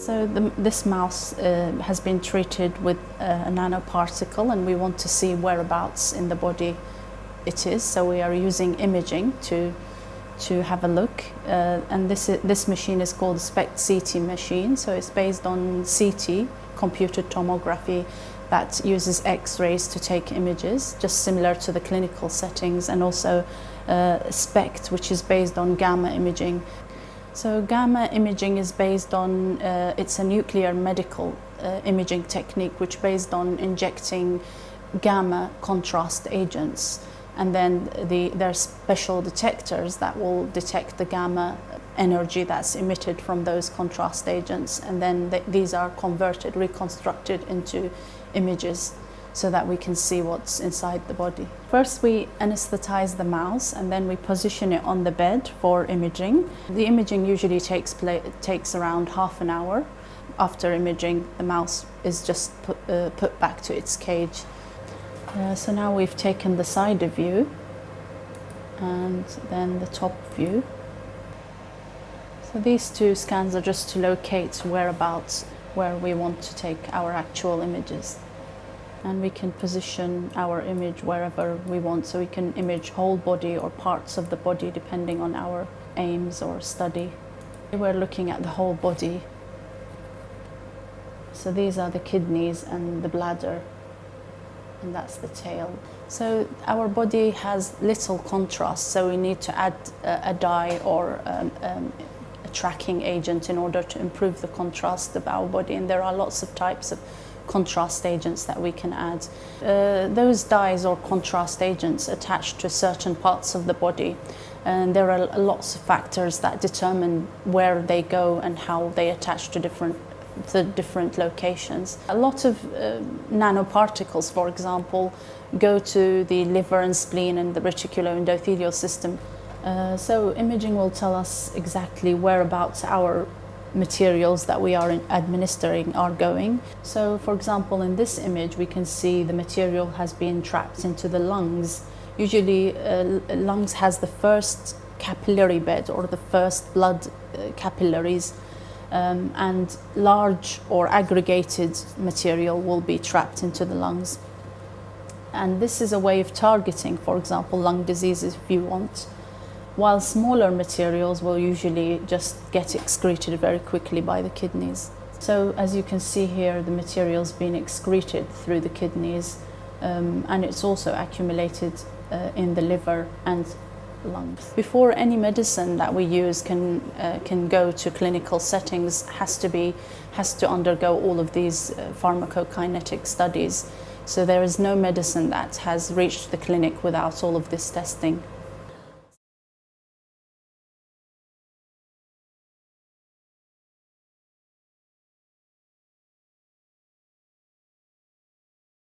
So the, this mouse uh, has been treated with a, a nanoparticle and we want to see whereabouts in the body it is. So we are using imaging to to have a look. Uh, and this this machine is called SPECT CT machine. So it's based on CT, computed tomography, that uses X-rays to take images, just similar to the clinical settings, and also uh, SPECT, which is based on gamma imaging. So gamma imaging is based on, uh, it's a nuclear medical uh, imaging technique which based on injecting gamma contrast agents and then the, there are special detectors that will detect the gamma energy that's emitted from those contrast agents and then th these are converted, reconstructed into images so that we can see what's inside the body. First we anesthetize the mouse and then we position it on the bed for imaging. The imaging usually takes, takes around half an hour. After imaging the mouse is just put, uh, put back to its cage. Uh, so now we've taken the side view and then the top view. So these two scans are just to locate whereabouts where we want to take our actual images and we can position our image wherever we want so we can image whole body or parts of the body depending on our aims or study. We're looking at the whole body. So these are the kidneys and the bladder and that's the tail. So our body has little contrast so we need to add a, a dye or um, um, tracking agent in order to improve the contrast of our body and there are lots of types of contrast agents that we can add. Uh, those dyes or contrast agents attach to certain parts of the body and there are lots of factors that determine where they go and how they attach to different to different locations. A lot of uh, nanoparticles, for example, go to the liver and spleen and the reticuloendothelial system. Uh, so imaging will tell us exactly whereabouts our materials that we are administering are going. So for example in this image we can see the material has been trapped into the lungs. Usually uh, lungs has the first capillary bed or the first blood uh, capillaries um, and large or aggregated material will be trapped into the lungs. And this is a way of targeting, for example, lung diseases if you want while smaller materials will usually just get excreted very quickly by the kidneys. So as you can see here, the material's been excreted through the kidneys um, and it's also accumulated uh, in the liver and lungs. Before any medicine that we use can, uh, can go to clinical settings has to, be, has to undergo all of these uh, pharmacokinetic studies. So there is no medicine that has reached the clinic without all of this testing.